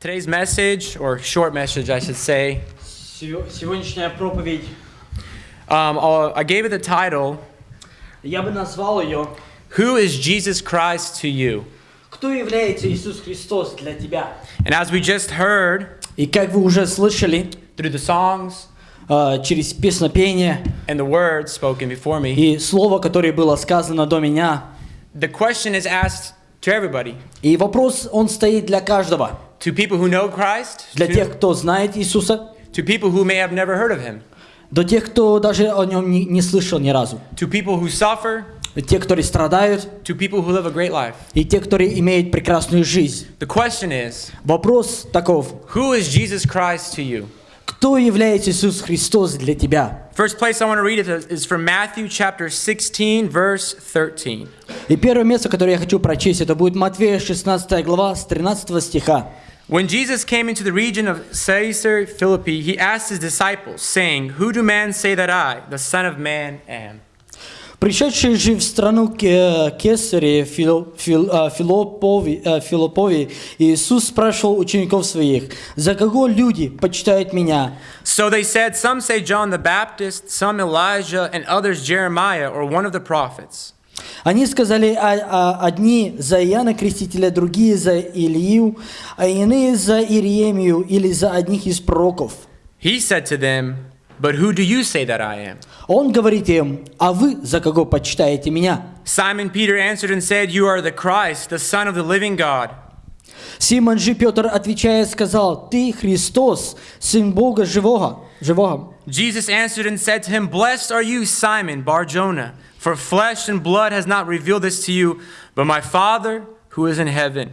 Today's message, or short message, I should say, Сего- Сегодняшняя проповедь, um, I'll- I gave it the title, я бы назвал ее Who is Jesus Christ to you? «Кто является Иисус Христос для тебя?» And as we just heard И как вы уже слышали, through the songs э, через песнопение and the words spoken before me, и слово, которое было сказано до меня, the question is asked to everybody и вопрос, он стоит для каждого. to people who know Christ, Для тех, to, кто знает Иисуса, to people who may have never heard of him, до тех, кто даже о нем не, не слышал ни разу. to people who suffer, Те, которые страдают, to people who live a great life. и те, которые имеют прекрасную жизнь. The question is Вопрос таков. Who is Jesus Christ to you? Кто является Иисус Христос для тебя? First place I want to read it is from Matthew chapter 16, verse 13. И первое место, которое я хочу прочесть, это будет Матфея 16 глава с 13 стиха. When Jesus came into the region of Caesarea Philippi, he asked his disciples, saying, Who do men say that I, the Son of Man, am? Пришедший же в страну Ке- Кесаре Фил- Фил- а, Филоппови, а, Филоппови, Иисус спрашивал учеников своих, «За кого люди почитают меня?» So they said, Some say John the Baptist, some Elijah, and others Jeremiah or one of the prophets. Они сказали, а- а одни за Иоанна Крестителя, другие за Илью, а иные за Иеремию или за одних из пророков. He said to them, But who do you say that I am? Он говорит им, «А вы за кого почитаете меня?» Simon Peter answered and said, You are the Christ, the Son of the living God. Симон же Петр, отвечая, сказал, «Ты Христос, Сын Бога живого». живого. Jesus answered and said to him, Blessed are you, Simon Barjona, for flesh and blood has not revealed this to you, but my Father who is in heaven.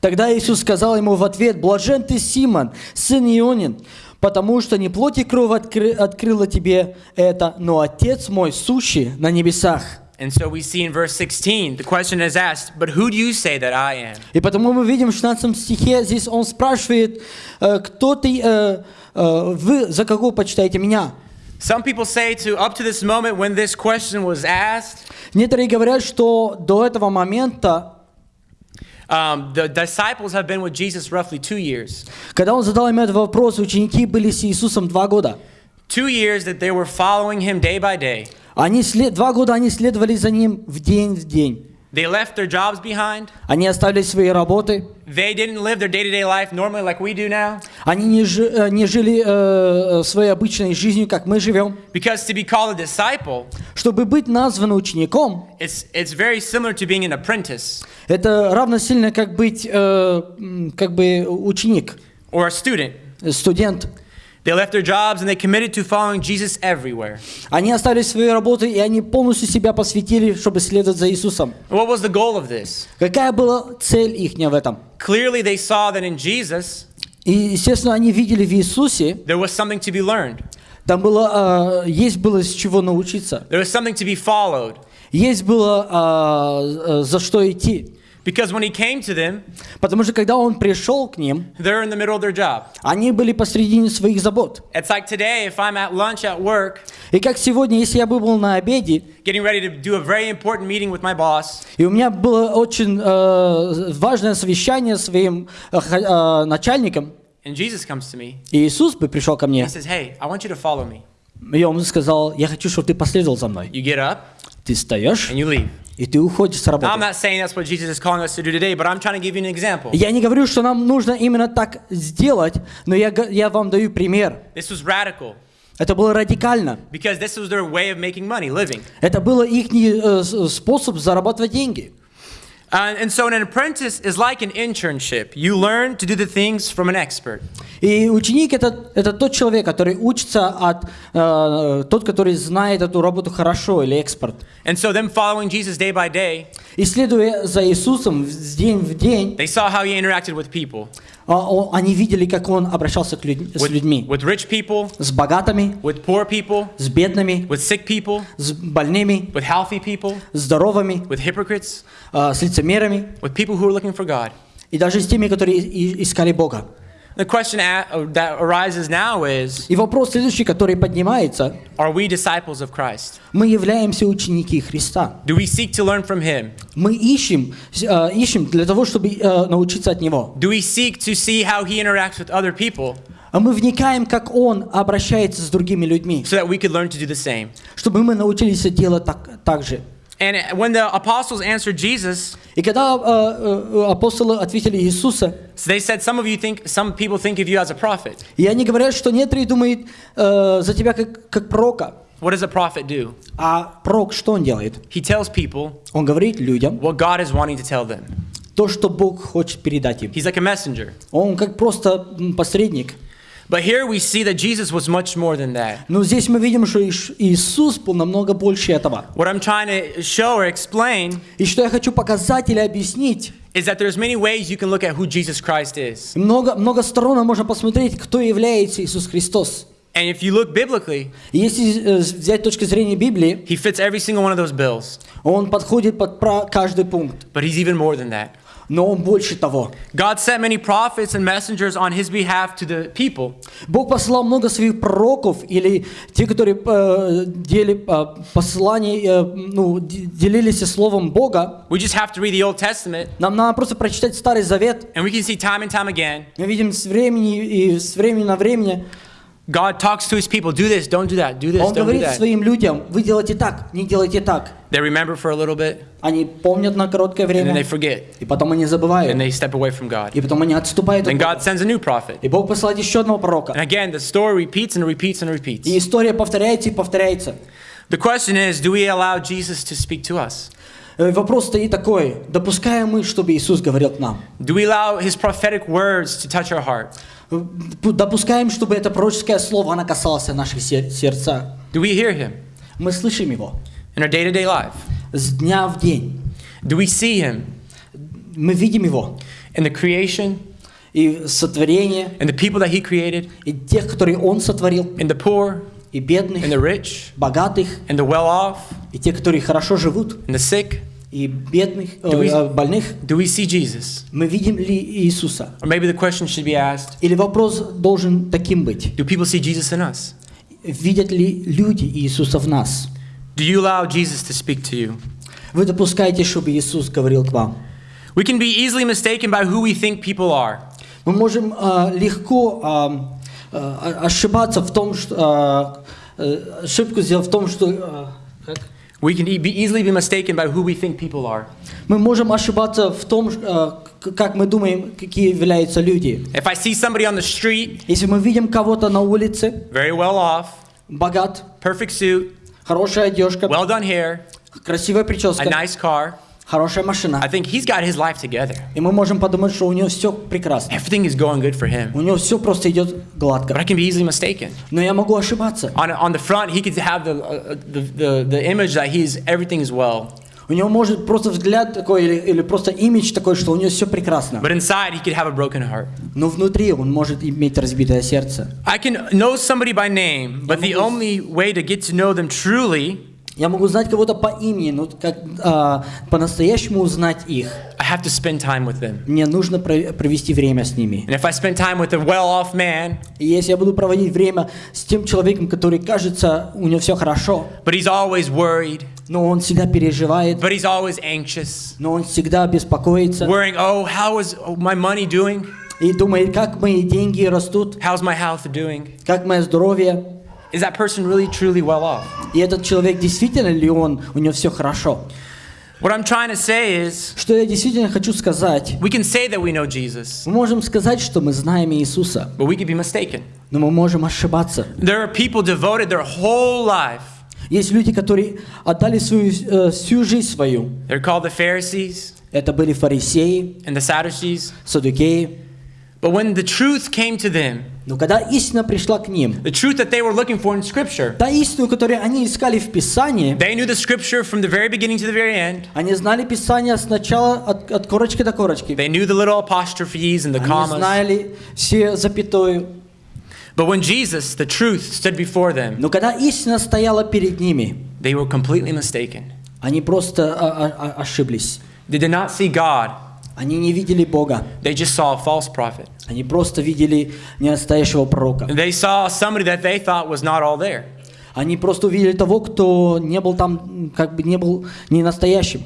Тогда Иисус сказал ему в ответ, «Блажен ты, Симон, сын Ионин, потому что не плоть и кровь откры- открыла тебе это, но Отец мой, сущий на небесах». And so we see in verse 16, the question is asked, But who do you say that I am? И потому мы видим в 16 стихе, здесь он спрашивает, э, «Кто ты, э, э, вы за кого почитаете меня?» Some people say to up to this moment when this question was asked, Некоторые говорят, что до этого момента um, the disciples have been with Jesus roughly two years. Когда он задал им этот вопрос, ученики были с Иисусом два года. Two years that they were following him day by day. Они след... Два года они следовали за ним в день в день. They left their jobs behind. Они оставили свои работы. They didn't live their day to day life normally like we do now. Они не, жи- э, не жили э, своей обычной жизнью, как мы живем. Because to be called a disciple, Чтобы быть назван учеником, it's, it's very similar to being an apprentice это равносильно как быть э, как бы ученик, or a student. э, студент. They left their jobs and they committed to following Jesus everywhere. Они оставили свои работы, и они полностью себя посвятили, чтобы следовать за Иисусом. What was the goal of this? Какая была цель их в этом? Clearly, they saw that in Jesus, И, естественно, они видели в Иисусе, there was something to be learned, Там было, а, есть было с чего научиться, there was something to be followed. есть было а, а, за что идти. Because when he came to them, Потому что когда он пришел к ним, they're in the middle of their job. они были посредине своих забот. It's like today, if I'm at lunch at work, И как сегодня, если я бы был на обеде, getting ready to do a very important meeting with my boss, и у меня было очень э, важное совещание с своим э, э, начальником, and Jesus comes to me, и Иисус бы пришел ко мне, he says, Hey, I want you to follow me. и он сказал, я хочу, чтобы ты последовал за мной. You get up Ты встаешь, and you leave. и ты уходишь с работы. Я не говорю, что нам нужно именно так сделать, но я, я вам даю пример. This was radical Это было радикально. because this was their way of making money, living. Это был их э, способ зарабатывать деньги. Uh, and so, an apprentice is like an internship. You learn to do the things from an expert. И ученик это, это тот человек, который учится от э, тот, который знает эту работу хорошо или экспорт. And so, them following Jesus day by day, И следуя за Иисусом с день в день, they saw how he interacted with people, а, он- Они видели, как он обращался к людь- с людьми, with rich people, с богатыми, with poor people, с бедными, with sick people, с больными, with healthy people, с здоровыми, with hypocrites, а, с лицемерами with people who are looking for God. и даже с теми, которые искали Бога. The question that arises now is И вопрос следующий, который поднимается. Are we disciples of Christ? Мы являемся ученики Христа. Do we seek to learn from Him? Мы ищем, э, ищем для того, чтобы э, научиться от Него. Do we seek to see how He interacts with other people А мы вникаем, как Он обращается с другими людьми, so that we could learn to do the same? чтобы мы научились делать так, так же. And when the apostles answered Jesus, И когда э, э, апостолы ответили Иисуса, so they said, Some of you think, some people think of you as a prophet. и они говорят, что некоторые думают э, за тебя как, как пророка. What does a prophet do? А пророк что он делает? He tells people Он говорит людям what God is wanting to tell them. то, что Бог хочет передать им. He's like a messenger. Он как просто посредник. But here we see that Jesus was much more than that. Но здесь мы видим, что Иш- Иисус был намного больше этого. What I'm trying to show or explain И что я хочу показать или объяснить, is that there's many ways you can look at who Jesus Christ is. много, много сторон можно посмотреть, кто является Иисус Христос. And if you look biblically, И Если э, взять точки зрения Библии, he fits every single one of those bills. он подходит под пра- каждый пункт. But he's even more than that. Но он больше того. God sent many prophets and messengers on his behalf to the people. Бог послал много своих пророков или те, которые э, дели, э, послания, э, ну, д- делились словом Бога. We just have to read the Old Testament, Нам надо просто прочитать Старый Завет. and we can see time and time again Мы видим с времени и с времени на время, God talks to his people do this, don't do that, do this, Он don't do говорит that. своим людям, вы делайте так, не делайте так. They remember for a little bit, Они помнят на короткое and then they время, forget, и потом они and забывают, they step away from God. и потом они отступают Бога. God sends a new prophet. И Бог посылает еще одного пророка. And again, the story repeats and repeats and repeats. И история повторяется и повторяется. The question is do we allow Jesus to speak to us? Э, Вопрос стоит такой, допускаем мы, чтобы Иисус говорил к нам? Do we allow his prophetic words to touch our heart? Э, Допускаем, чтобы это пророческое слово, оно касалось наших сер- сердца? Do we hear him Мы слышим его in our day to day life? с дня в день. Do we see him Мы видим его in the creation, и сотворение, in the people that he created, и тех, которые он сотворил, in the poor, и бедных, in the rich, богатых, in the well off, и те, которые хорошо живут, in the sick? и бедных, э, Do we- э, больных. Do we see Jesus? Мы видим ли Иисуса? Or maybe the question should be asked Или вопрос должен таким быть? Do people see Jesus in us? Видят ли люди Иисуса в нас? Do you allow Jesus to speak to you? Вы допускаете, чтобы Иисус говорил к вам? We can be easily mistaken by who we think people are. Мы можем а, легко а, а, ошибаться в том, что а, э, ошибку сделать в том, что а, как? We can e- be easily be mistaken by who we think people are. мы можем ошибаться в том, а, к- как мы думаем, какие являются люди. If I see somebody on the street, Если мы видим кого-то на улице, very well off, богат, perfect suit, хорошая одежка, well done hair, красивая a прическа, nice car, хорошая I машина, think he's got his life together. и мы можем подумать, что у него все прекрасно, Everything is going good for him. у него все просто идет But гладко. I can be easily mistaken. Но я могу ошибаться. On, on the front, he could have the, uh, the, the, the image that he's, everything is well. У него может просто взгляд такой или, или просто имидж такой, что у него все прекрасно. But inside, he could have a broken heart. Но внутри он может иметь разбитое сердце. I can know somebody by name, but the only way to get to know them truly, Я могу знать кого-то по имени, но как а, по-настоящему узнать их, I have to spend time with them. мне нужно про- провести время с ними. And if I spend time with a well off man, И если я буду проводить время с тем человеком, который кажется, у него все хорошо, but he's always worried, но он всегда переживает, but he's always anxious, но он всегда беспокоится worrying, oh, how is my money doing? и думает, как мои деньги растут, How's my health doing? как мое здоровье. Is that person really truly well off? И этот человек действительно ли он, у него все хорошо. What I'm trying to say is, Что я действительно хочу сказать, we can say that we know Jesus, мы можем сказать, что мы знаем Иисуса, but we could be mistaken. но мы можем ошибаться. There are people devoted their whole life. Есть люди, которые отдали свою, э, всю жизнь свою. They're called the Pharisees Это были фарисеи, and the Sadducees. садукеи. But when the truth came to them, Но когда истина пришла к ним, the truth that they were looking for in Scripture, та истину, которую они искали в Писании, they knew the Scripture from the very beginning to the very end. они знали Писание сначала от, от корочки до корочки. They knew the little apostrophes and the Они commas. знали все запятую. But when Jesus, the truth, stood before them, Но когда истина стояла перед ними, they were completely mistaken. они просто а, а, а, ошиблись. They did not see God. Они не видели Бога. They just saw a false prophet. Они просто видели ненастоящего пророка. They saw somebody that they thought was not all there. Они просто увидели того, кто не был там, м, как бы не был не настоящим.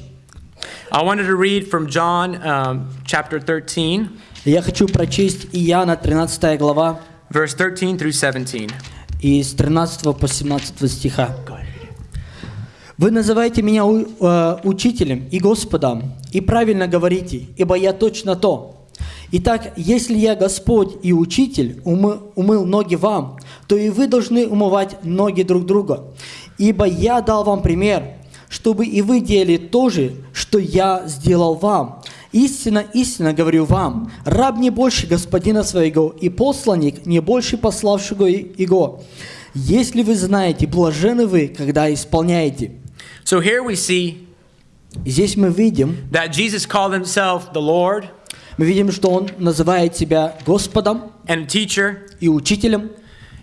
I wanted to read from John um, chapter 13, И Я хочу прочесть Иоанна 13 глава, Verse 13 through 17. и с 13 по 17 стиха. Вы называете меня э, учителем и Господом, и правильно говорите, ибо я точно то. Итак, если я Господь и Учитель умы- умыл ноги вам, то и вы должны умывать ноги друг друга. Ибо я дал вам пример, чтобы и вы делали то же, что я сделал вам. Истинно, истинно говорю вам, раб не больше господина своего, и посланник не больше пославшего его. Если вы знаете, блажены вы, когда исполняете. So here we see здесь мы видим, that Jesus called himself the Lord мы видим, что он называет себя Господом and teacher. и Учителем.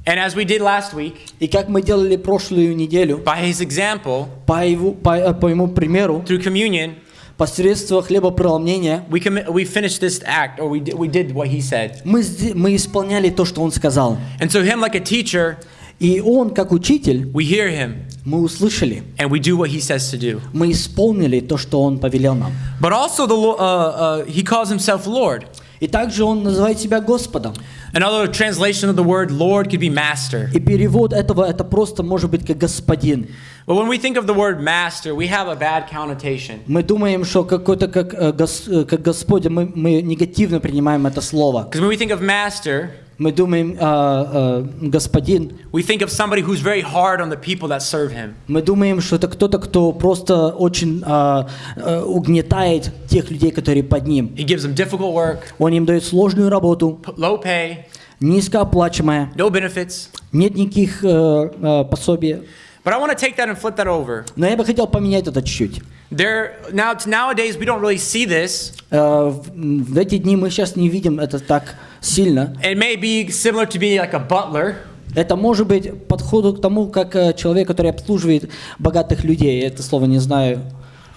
And as we did last week, И как мы делали прошлую неделю, by his example, по его, по, по ему примеру, through communion, посредством хлебопреломления, we, commi- we finished this act, or we did, we did what he said. мы, сде- мы исполняли то, что он сказал. And so, him, like a teacher, И он, как учитель, we hear him мы услышали, and we do what he says to do. мы исполнили то, что он повелел нам. But also, the, Lo- uh, uh, he calls himself Lord. И также он называет себя Господом. Another translation of the word Lord could be master. И перевод этого, это просто может быть как господин. But when we think of the word master, we have a bad connotation. Мы думаем, что какой-то как, э, гос- э, как Господь, мы, мы негативно принимаем это слово. Because when we think of master, Мы думаем, э, э, господин, we think of somebody who's very hard on the people that serve him. мы думаем, что это кто-то, кто просто очень э, э, угнетает тех людей, которые под ним. He gives them difficult work, Он им дает сложную работу, low pay, низкооплачиваемая, no benefits. нет никаких э, э, пособий. But I want to take that and flip that over. Но я бы хотел поменять это чуть-чуть. There now nowadays we don't really see this. Э, в, эти дни мы сейчас не видим это так сильно. It may be similar to being like a butler. Это может быть подходу к тому, как э, человек, который обслуживает богатых людей. Я это слово не знаю.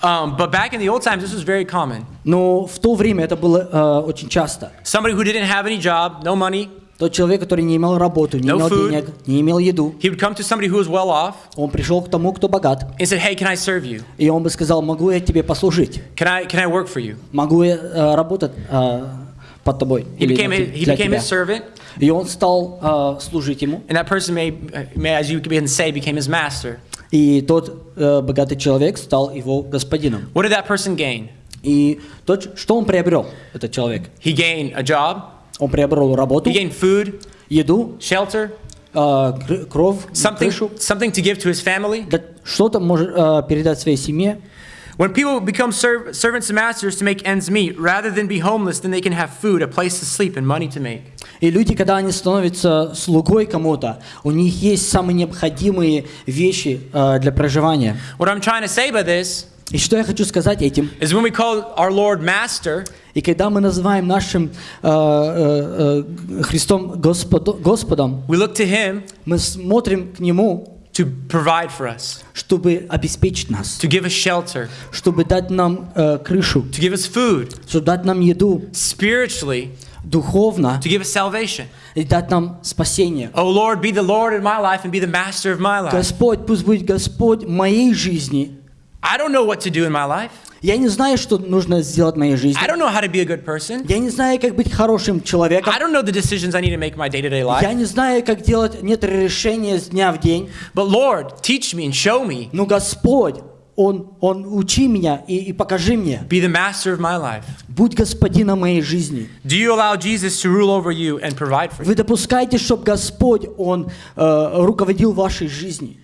Um, but back in the old times, this was very common. Но в то время это было э, очень часто. Somebody who didn't have any job, no money, Тот человек, который не имел работу, не No имел food. денег, не имел еду, he would come to somebody who was well off он пришел к тому, кто богат, and said, "Hey, can I serve you? и он бы сказал, могу я тебе послужить, Can I can I work for you?" могу я э, работать э, под тобой He became для he became тебя. his servant, И он стал э, служить ему, and that person may, may as you can say, became his master. и тот э, богатый человек стал его господином. What did that person gain? И тот, что он приобрел, этот человек? He gained a job. Он приобрел работу, He gained food, еду, shelter, э, кровь, something крышу, something to give to his family. что-то может э, передать своей семье. When people become serv- servants and masters to make ends meet, rather than be homeless, then they can have food, a place to sleep, and money to make. И люди, когда они становятся слугой кому-то, у них есть самые необходимые вещи э, для проживания. What I'm trying to say by this И что я хочу сказать этим? is when we call our Lord Master, И когда мы называем нашим э, э, э, Христом Господо- Господом, we look to Him мы смотрим к Нему, to provide for us, чтобы обеспечить нас, to give us shelter, чтобы дать нам э, крышу, to give us food, чтобы дать нам еду spiritually, духовно to give us salvation. и дать нам спасение. Oh Lord, be the Lord in my life and be the master of my life. Господь, пусть будет Господь моей жизни. I don't know what to do in my life. Я не знаю, что нужно сделать в моей жизни. I don't know how to be a good person. Я не знаю, как быть хорошим человеком. I don't know the decisions I need to make in my day-to-day Я life. не знаю, как делать некоторые решения с дня в день. But Lord, teach me and show me. Но Господь, Он, Он учи меня и, и покажи мне. Be the master of my life. Будь господином моей жизни. Do you allow Jesus to rule over you and provide for you? Вы допускаете, чтобы Господь, Он э, руководил вашей жизнью.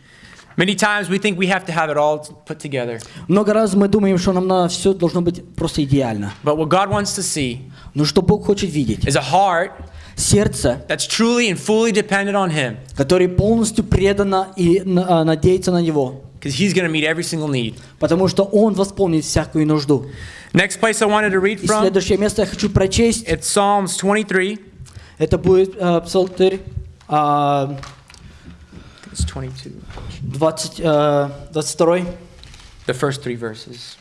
Many times we think we have to have it all put together. Много раз мы думаем, что нам на все должно быть просто идеально. But what God wants to see Но что Бог хочет видеть? is a heart Сердце, that's truly and fully dependent on Him которое полностью предано и на- а, надеется на Него. because He's going to meet every single need. Потому что Он восполнит всякую нужду. Next place I wanted to read И from, следующее место я хочу прочесть. it's Psalms 23. Это будет э, Псалтырь а, It's 22. 20, 22. The first three verses.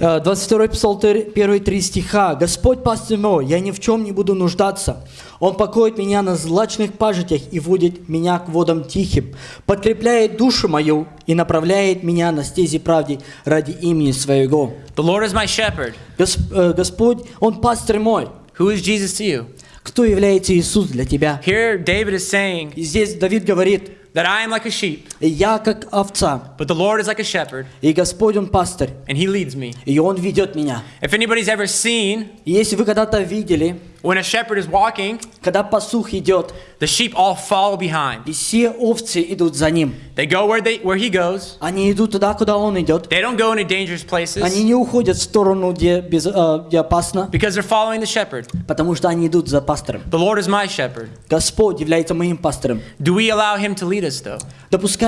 Э, uh, 22 псалтырь, первые три стиха. «Господь пастырь мой, я ни в чем не буду нуждаться. Он покоит меня на злачных пажитях и водит меня к водам тихим, подкрепляет душу мою и направляет меня на стези правды ради имени Своего». The Lord is my shepherd. Гос- э, Господь, Он пастырь мой. Who is Jesus to you? Кто является Иисус для тебя? Here, David is saying И здесь Давид говорит, that I am like a sheep, «Я как овца, but the Lord is like a shepherd, и Господь Он пастырь, and he leads me. и Он ведет меня». If anybody's ever seen И если вы когда-то видели, when a shepherd is walking, когда пастух идет, the sheep all follow behind. и все овцы идут за ним, They go where they where he goes. они идут туда, куда он идет, They don't go into dangerous Они places не уходят в сторону, где, без, э, где опасно, because they're following the shepherd. потому что они идут за пастором. The Lord is my shepherd. Господь является моим пастором. Do we allow him to lead us though?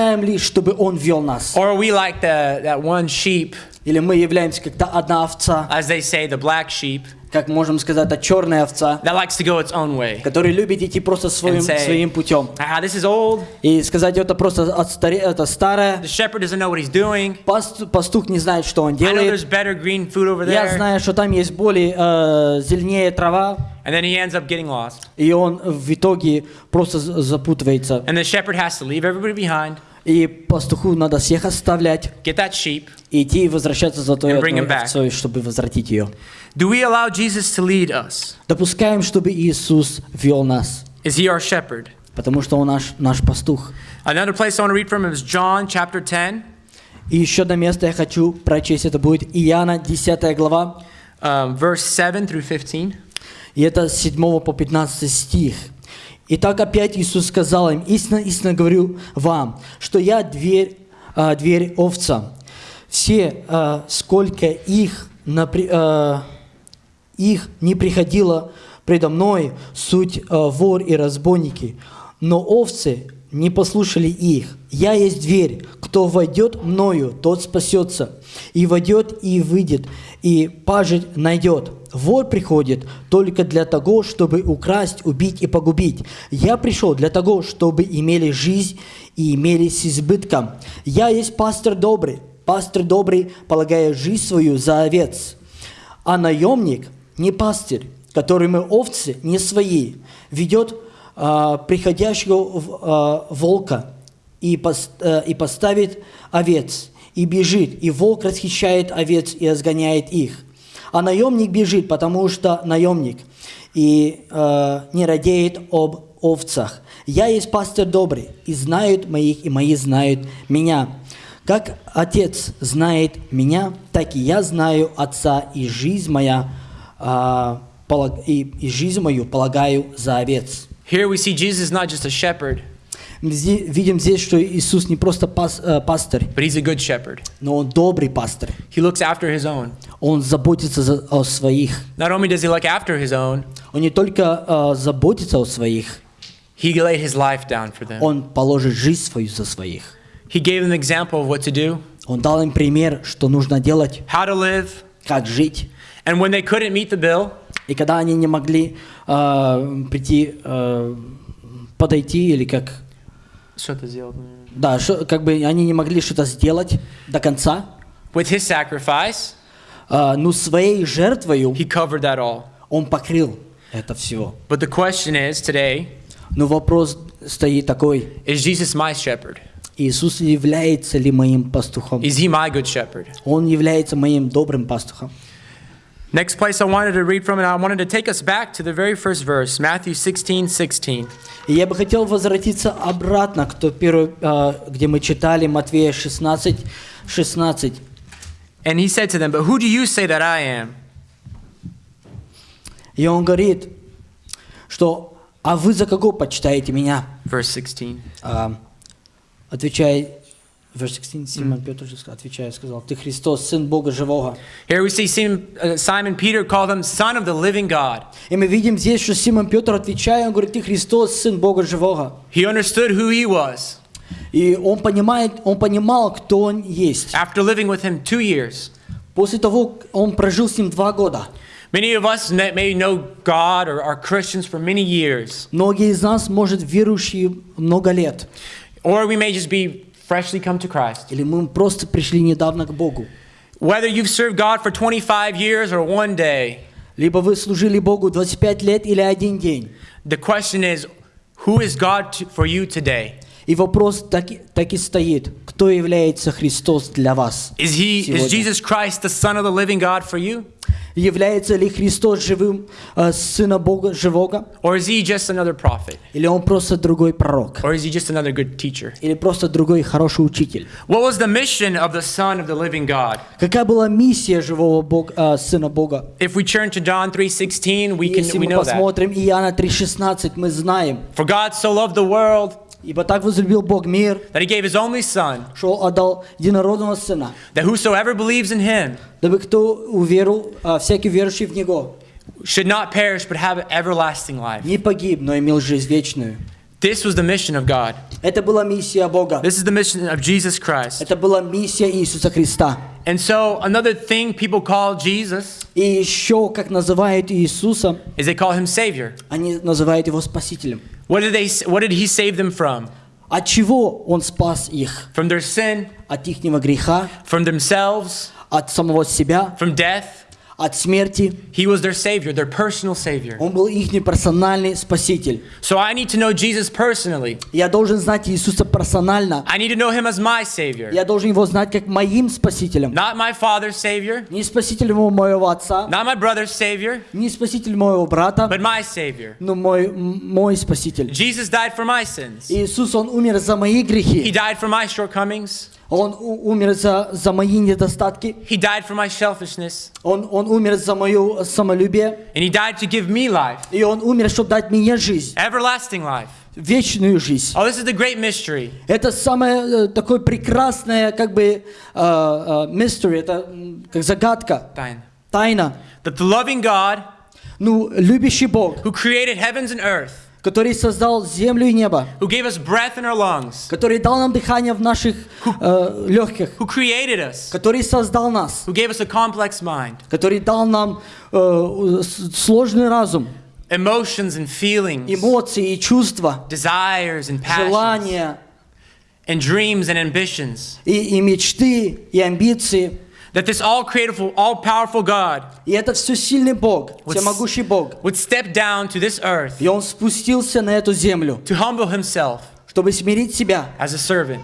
Допускаем ли, чтобы Он вел нас? Or are we like the that one sheep, Или мы являемся как-то одна овца, as they say, the black sheep, как можем сказать, это черная овца, that likes to go its own way? которая любит идти просто своим, And say- своим путем. Ah, this is old. И сказать, это просто отстаре- это старое. The shepherd doesn't know what he's doing. Паст- пастух не знает, что он I know делает. there's better green food over Я there. знаю, что там есть более э, зеленее трава, And then he ends up getting lost. и он в итоге просто запутывается. And the shepherd has to leave everybody behind, И пастуху надо всех оставлять, get that sheep. и идти и возвращаться за той овцой, чтобы возвратить ее. Do we allow Jesus to lead us? Допускаем, чтобы Иисус вел нас, Is he our shepherd? потому что Он наш, наш пастух. Another place I want to read from is John chapter 10, И еще одно место я хочу прочесть, это будет Иоанна 10 глава, um, verse 7 through 15. и это с 7 по 15 стих. Итак, опять Иисус сказал им, истинно, истинно говорю вам, что я дверь, а, дверь овца. Все, а, сколько их, напри- а, их не приходило предо мной, суть а, вор и разбойники, но овцы не послушали их. Я есть дверь, кто войдет мною, тот спасется, и войдет и выйдет, и пажить найдет. Вор приходит только для того, чтобы украсть, убить и погубить. Я пришел для того, чтобы имели жизнь и имели с избытком. Я есть пастор добрый. Пастор добрый, полагая жизнь свою за овец. А наемник не пастырь, который мы овцы не свои, ведет а, приходящего а, волка а, и поставит овец, и бежит, и волк расхищает овец и разгоняет их. А наемник бежит, потому что наемник, и а, не радеет об овцах. Я есть пастор добрый, и знают моих, и мои знают меня. Как Отец знает меня, так и я знаю Отца, и жизнь моя а, и, и жизнь мою полагаю за овец. Here we see Jesus is not just a shepherd, Мы зи- видим здесь, что Иисус не просто пас- э, пастырь, but he's a good shepherd. но Он добрый пастырь. He looks after his own. Он заботится за- о своих. Not only does he look after his own, Он не только э, заботится о своих, he laid his life down for them. Он положит жизнь свою за своих. He gave them an example of what to do, Он дал им пример, что нужно делать, how to live, как жить. and when they couldn't meet the bill, И когда они не могли э, прийти, э, подойти или как Да, шо- как бы они не могли что-то сделать до конца. with his sacrifice, А, но своей жертвою he covered that all. он покрыл это все. But the question is today, Но вопрос стоит такой, is Jesus my shepherd? Иисус является ли моим пастухом? Is he my good shepherd? Он является моим добрым пастухом. Next place I wanted to read from, and I wanted to take us back to the very first verse, Matthew 16, 16. И я бы хотел возвратиться обратно к той первой, а, где мы читали Матвея 16, 16. And he said to them, But who do you say that I am? И он говорит, что «А вы за кого почитаете меня?» Verse 16. А, Отвечая, verse 16, Симон Петр же ска- отвечая, сказал, «Ты Христос, Сын Бога Живого». Here we see Simon, uh, Simon Peter call him Son of the Living God. И мы видим здесь, что Симон Петр, отвечая, он говорит, «Ты Христос, Сын Бога Живого». He understood who he was И он, понимает, он понимал, кто он есть. after living with him two years. После того, он прожил с ним два года. Many of us may know God or are Christians for many years, Многие из нас, может, верующие много лет. or we may just be freshly come to Christ. или мы просто пришли недавно к Богу. Whether you've served God for 25 years or one day, Либо вы служили Богу 25 лет или один день. the question is, who is God to, for you today? И вопрос так, и- так и стоит. Кто является Христос для вас? Is he is сегодня? Jesus Christ the Son of the living God for you? Является ли Христос живым э, Сына Бога живого? Or is he just another prophet? Или Он просто другой пророк? Or is he just another good teacher? Или просто другой хороший учитель? What was the mission of the Son of the living God? Какая была миссия живого Бога, э, Сына Бога? If we turn to John 3:16, we Если can we мы know that. посмотрим Иоанна 3,16, мы знаем. For God so loved the world Ибо так возлюбил Бог мир, that he gave his only son, что отдал единородного Сына, that whosoever believes in him дабы кто уверовал, а, всякий верующий в Него, should not perish but have everlasting life. не погиб, но имел жизнь вечную. This was the mission of God. Это была миссия Бога. This is the mission of Jesus Christ. Это была миссия Иисуса Христа. And so another thing people call Jesus И еще, как называют Иисуса, is they call him Savior. они называют Его Спасителем. What did they what did he save them from? От чего Он спас их? From their sin, От ихнего греха, from themselves, от самого себя, from death. от смерти. He was their savior, their personal savior. Он был их персональный Спаситель. So I need to know Jesus personally. Я должен знать Иисуса персонально. I need to know him as my savior. Я должен Его знать как моим Спасителем. Not my father's savior, Не Спасителем моего отца, not my brother's savior, не Спаситель моего брата, but my savior. но мой, м- мой Спаситель. Jesus died for my sins. Иисус, Он умер за мои He грехи. died for my shortcomings. Он у- умер за, за мои недостатки. He died for my selfishness. Он, он умер за мое самолюбие. And he died to give me life, И Он умер, чтобы дать мне жизнь. everlasting life. Вечную жизнь. Oh, this is the great mystery. Это самое э, такое прекрасное, как бы, э, э, mystery, это м, как загадка, Diane. тайна. That the loving God Ну, любящий Бог, who created heavens and earth, который создал землю и небо, who gave us breath in our lungs, который дал нам дыхание в наших э, легких, who created us, который создал нас, who gave us a complex mind, который дал нам э, сложный разум, emotions and feelings, эмоции и чувства, desires and passions, желания and dreams and ambitions. и, и мечты, и амбиции. That this all creative, all powerful God И это все сильный Бог, would, всемогущий Бог. would step down to this earth И Он спустился на эту землю, to humble himself чтобы смирить себя, as a servant,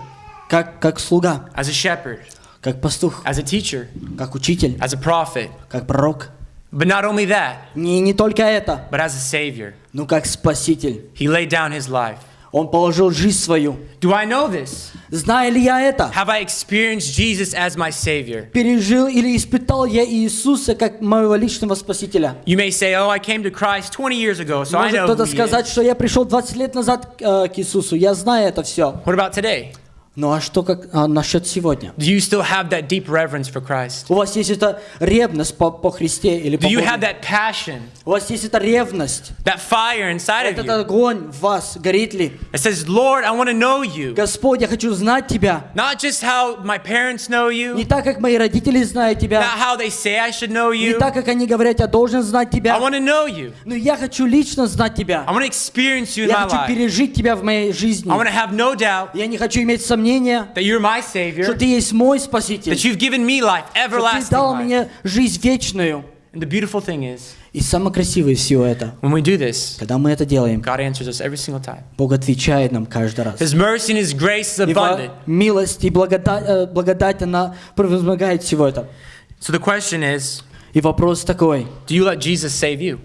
как, как слуга, as a shepherd, как пастух, as a teacher, как учитель, as a prophet. как пророк. But not only that, Не, не только это, but as a savior. но как спаситель. He laid down his life. Он положил жизнь свою. Do I know this? Знаю ли я это? Have I experienced Jesus as my savior? Пережил или испытал я Иисуса как моего личного спасителя? You may say, "Oh, I came to Christ 20 years ago, so I Может know." кто-то Who he сказать, is. что я пришел 20 лет назад э, к Иисусу, я знаю это все. What about today? Ну а что как, а, насчет сегодня? Do you still have that deep reverence for Christ? У вас есть эта ревность по, по Христе или по Do you Богу? have that passion, У вас есть эта ревность, that fire inside of этот you огонь в вас, горит ли? that says, "Lord, I want to know you." Господь, я хочу знать Тебя. Not just how my parents know Не you, так, как мои родители знают not Тебя. how they say I should know Не you. так, как они говорят, я должен знать I Тебя. want to know you. Но я хочу лично знать Тебя. I want to experience you in Я my хочу life. пережить Тебя в моей жизни. I want to have no doubt Я не хочу иметь сомнения, that you're my что savior, Ты есть мой Спаситель. that you've given me life, Что Ты everlasting дал life. мне жизнь вечную. And the beautiful thing is, И самое красивое всего это, when we do this, когда мы это делаем, God answers us every single time. Бог отвечает нам каждый раз. His mercy and His grace is Его abundant. милость и благодать, э, благодать, она превозмогает всего это. So the question is, И вопрос такой, do you let Jesus save you?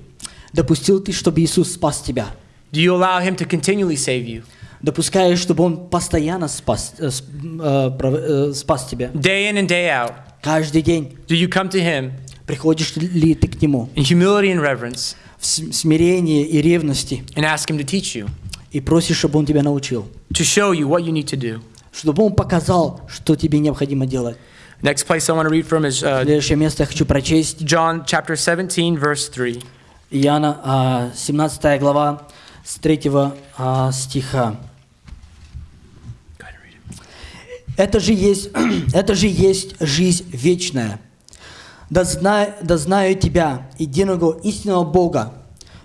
допустил ты, чтобы Иисус спас тебя? Do you allow Him to continually save you? Допускаешь, чтобы Он постоянно спас, э, э, э, спас тебя? Day in and day out, Каждый день do you come to Him приходишь ли ты к Нему in humility and reverence в смирении и ревности and ask Him to teach you, и просишь, чтобы Он тебя научил? to show you what you need to do? Чтобы Он показал, что тебе необходимо делать. Next place I want to read from is uh, Следующее место я хочу прочесть. John chapter 17, verse 3. Иоанна, а, 17 глава, с 3 а, стиха. Go ahead and read it. Это же есть, это же есть жизнь вечная. Да, зна, да знаю тебя, единого истинного Бога,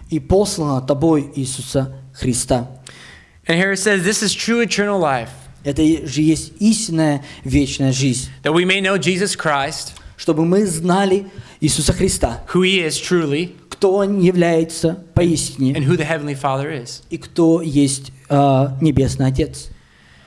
и посланного тобой Иисуса Христа. And here it says, This is true eternal life, Это же есть истинная вечная жизнь. that we may know Jesus Christ, Чтобы мы знали Иисуса Христа, who he is truly, кто Он является поистине and who the Heavenly Father is. и кто есть э, Небесный Отец.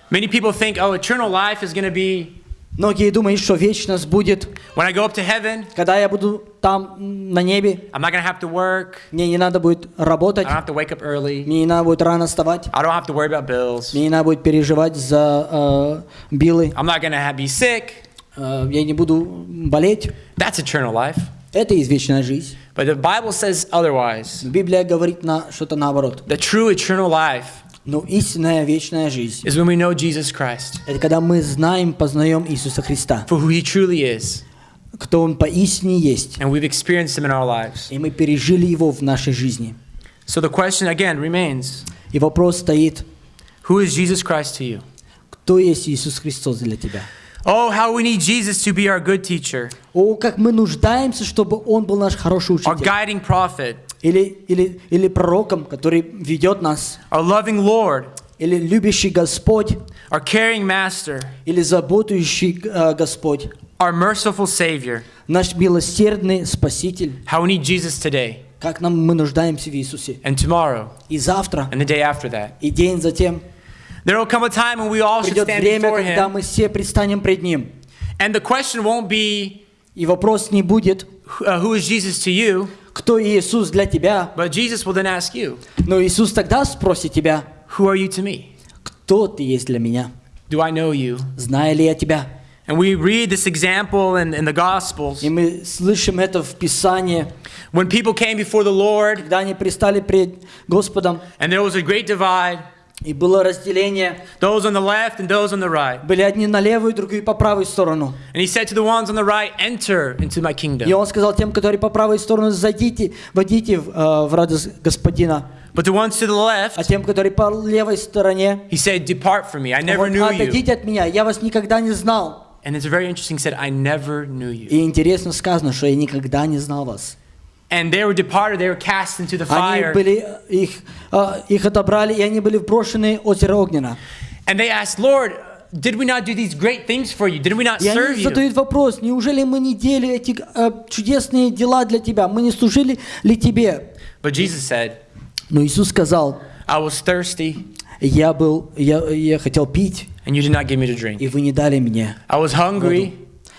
Many people think, oh, eternal life is going to be Многие думают, что вечность будет, when I go up to heaven, когда я буду там м, на небе, I'm not going to have to work, мне не надо будет I работать, don't have to wake up early, мне не надо будет рано вставать, I don't have to worry about bills, мне не надо будет переживать за э, билы, I'm not going to be sick. э, я не буду болеть. That's eternal life. Это есть вечная жизнь. But the Bible says otherwise. Библия говорит на что-то наоборот. The true eternal life Но истинная вечная жизнь is when we know Jesus Christ – это когда мы знаем, познаем Иисуса Христа, for who he truly is, кто Он поистине есть, and we've experienced him in our lives. и мы пережили Его в нашей жизни. So the question again remains И вопрос стоит, who is Jesus Christ to you? кто есть Иисус Христос для тебя? Oh, how we need Jesus to be our good teacher, О, как мы нуждаемся, чтобы Он был наш хороший our учитель. guiding prophet, Или, или, или пророком, который ведет нас. our loving Lord, Или любящий Господь. our caring master, Или заботующий э, Господь. our merciful Savior. Наш милосердный Спаситель. How we need Jesus today Как нам мы нуждаемся в Иисусе. and tomorrow И завтра, and the day after that. и день затем. There will come a time when we all should Придет stand время, before когда Him, мы все предстанем пред Ним. and the question won't be, И вопрос не будет, uh, who is Jesus to you, кто Иисус для тебя. but Jesus will then ask you, Но Иисус тогда спросит тебя, who are you to me? кто ты есть для меня? Do I know you? Знаю ли я тебя? And we read this example in, in the Gospels. И мы слышим это в Писании, When people came before the Lord, когда они пристали пред Господом, and there was a great divide, и было разделение. those on the left and those on the right. Были одни на левую, другие по правую сторону. And he said to the ones on the right, Enter into my И kingdom. он сказал тем, которые по правой стороне, зайдите, войдите в, э, в радость Господина. But the ones to the А left, тем, которые по левой стороне, he said, Depart from me. I never knew you. отойдите от меня, я вас никогда не знал. And it's very interesting, he said, I never knew you. И интересно сказано, что я никогда не знал вас. And they were departed, they were cast into the Они fire. были, их, э, их отобрали, и они были брошены в озеро Огнена. And they asked, Lord, did we not do these great things for you? Did we not И serve они you? задают вопрос, неужели мы не делали эти э, чудесные дела для тебя? Мы не служили ли тебе? But Jesus said, Но Иисус сказал, I was thirsty, я был, я, я хотел пить, and you did not give me to drink. и вы не дали мне. I was hungry,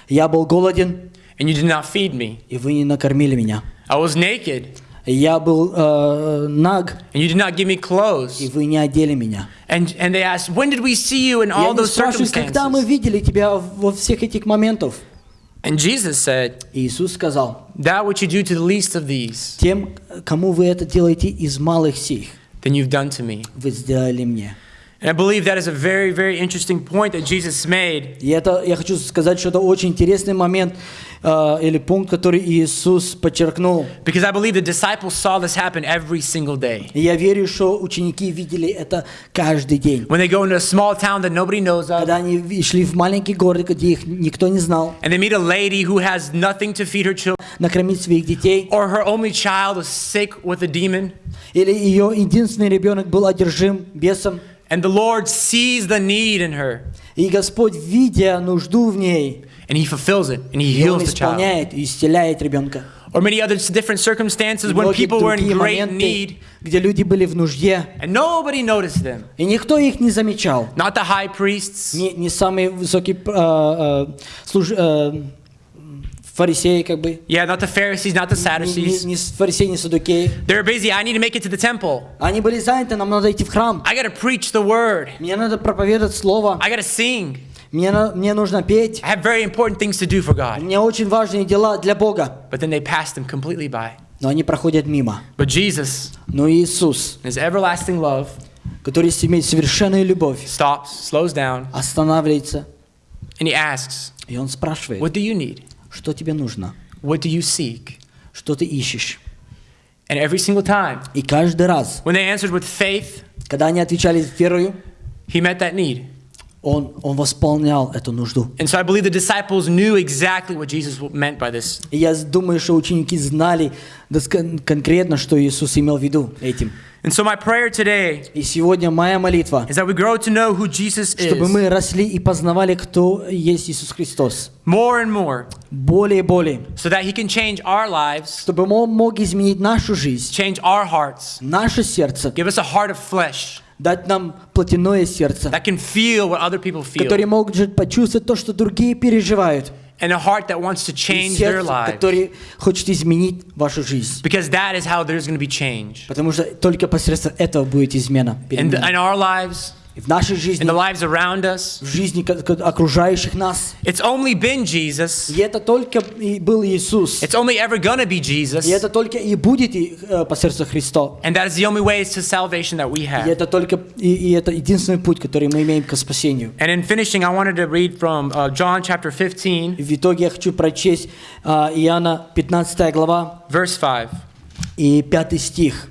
Я был голоден, and you did not feed me. и вы не накормили меня. I was naked, Я был э, наг, and you did not give me и clothes. вы не одели меня. And, and they asked, When did we see you in И all они those спрашивают, когда мы circumstances? видели тебя во всех этих моментах? And Jesus said, И Иисус сказал, That which you do to the least of these, тем, кому вы это делаете из малых сих, then you've done to me. вы сделали мне. And I believe that is a very, very interesting point that Jesus made. И это, я хочу сказать, что это очень интересный момент э, или пункт, который Иисус подчеркнул. Because I believe the disciples saw this happen every single day. И я верю, что ученики видели это каждый день. When they go into a small town that nobody knows of, Когда они ви- шли в маленький город, где их никто не знал, and they meet a lady who has nothing to feed her children, накормить своих детей, or her only child is sick with a demon, или ее единственный ребенок был одержим бесом, and the Lord sees the need in her, и Господь, видя нужду в ней, and He fulfills it, and He и Он heals the child. исполняет и исцеляет ребенка. Or many other different circumstances И when многие people were in другие great моменты, need, где люди были в нужде, and nobody noticed them. и никто их не замечал. Not the high priests, Не, не самые высокие э, э, служ- э, фарисеи, как бы. yeah, not the Pharisees, not the Не, не, Sadducees. не фарисеи, не садукеи. They're busy. I need to make it to the temple. Они были заняты, нам надо идти в храм. I got to preach the word. Мне надо проповедовать слово. I got to sing. Мне, мне нужно петь. I have very important things to do for God. меня очень важные дела для Бога. But then they passed him completely by. Но они проходят мимо. But Jesus, Но Иисус, his everlasting love, который имеет совершенную любовь, stops, slows down, останавливается, and he asks, и Он спрашивает, What do you need? Что тебе нужно, What do you seek? что ты ищешь. And every single time, И каждый раз, when they answered with faith, когда они отвечали верою, he met that need. Он, он восполнял эту нужду. And so I believe the disciples knew exactly what Jesus meant by this. И я думаю, что ученики знали конкретно, что Иисус имел в виду этим. And so my prayer today И сегодня моя молитва, is that we grow to know who Jesus чтобы is мы росли и познавали, кто есть Иисус Христос. more and more Более и более. so that he can change our lives, Чтобы Он мог изменить нашу жизнь, change our hearts, наше сердце, give us a heart of flesh дать нам плотяное сердце, that can feel what other people feel может почувствовать то, что другие переживают. and a heart that wants to change their lives который хочет изменить вашу жизнь. because that is how there's going to be change Потому что только посредством этого будет измена. перемена. in our lives, в нашей in жизни, the lives around us. в жизни окружающих нас. It's only been Jesus. И это только и был Иисус. It's only ever to be Jesus. И это только и будет и, э, по сердцу Христа. And that is the only way to salvation that we И have. это только и, и это единственный путь, который мы имеем к спасению. And in finishing, I wanted to read from uh, John chapter 15, И в итоге я хочу прочесть а, Иоанна 15 глава verse 5. и 5 стих.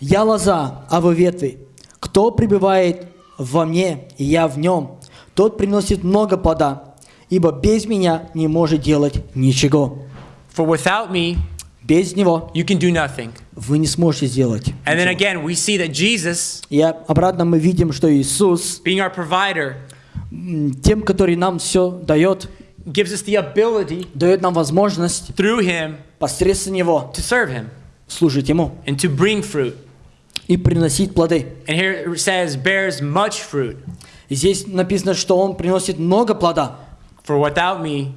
«Я лоза, а вы ветви. Кто пребывает во мне, и я в нем, тот приносит много плода, ибо без меня не может делать ничего. For without me, Без него you can do nothing. вы не сможете сделать. And then ничего». again, we see that Jesus, И обратно мы видим, что Иисус, being our provider, тем, который нам все дает, gives us the ability дает нам возможность through Him посредством Него to serve Him служить Ему and to bring fruit. И приносить плоды. And here it says, bears much fruit. И здесь написано, что Он приносит много плода. For without me,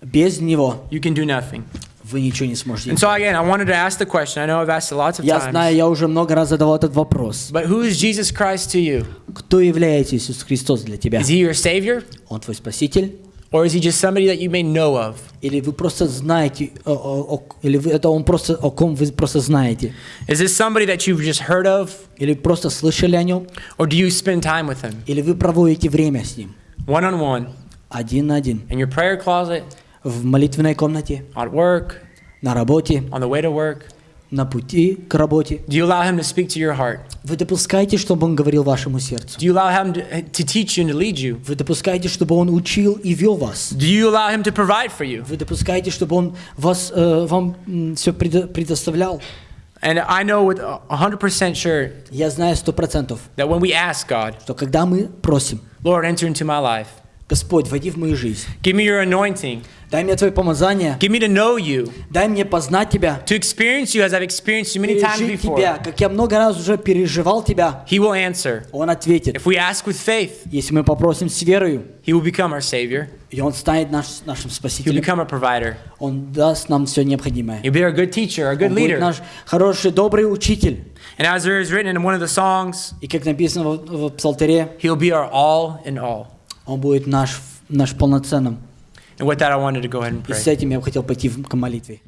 Без Него you can do nothing. вы ничего не сможете And so again, I wanted to ask the question. I know I've asked it lots of Я знаю, times. я уже много раз задавал этот вопрос. But who is Jesus Christ to you? Кто является Иисус Христос для тебя? Is He your Savior? Он твой Спаситель? Or is He just somebody that you may know of? Или вы просто знаете, о- о- о- или вы, это Он просто, о ком вы просто знаете? Is this somebody that you've just heard of? Или просто слышали о Нем? Or do you spend time with Him? Или вы проводите время с Ним? One on one, Один на один. in your prayer closet, В молитвенной комнате, at work, на работе, on the way to work? На пути к работе. Do you allow Him to speak to your heart? Вы допускаете, чтобы Он говорил вашему сердцу? Do you allow Him to, to teach you and to lead you? Вы допускаете, чтобы Он учил и вел вас? Do you allow Him to provide for you? Вы допускаете, чтобы Он вас, э, вам все предоставлял? And I know with a 100% sure Я знаю сто процентов, that when we ask God, что когда мы просим, Lord, enter into my life, Господь, войди в мою жизнь, give me your anointing, дай мне Твое помазание, give me to know you, дай мне познать Тебя, to experience you as I've experienced you many times пережить before, Тебя, как я много раз уже переживал Тебя. He will answer. Он ответит, If we ask with faith, если мы попросим с верою, He will become our Savior. и Он станет наш, нашим He'll Спасителем, become a provider. Он даст нам все необходимое. He'll be our good teacher, our good Он будет leader. наш хороший, добрый учитель. And as there is written in one of the songs, И как написано в, в Псалтере, He'll be our all in all. Он будет наш, наш полноценным. And with that, I wanted to go ahead and И pray. с этим я бы хотел пойти к молитве.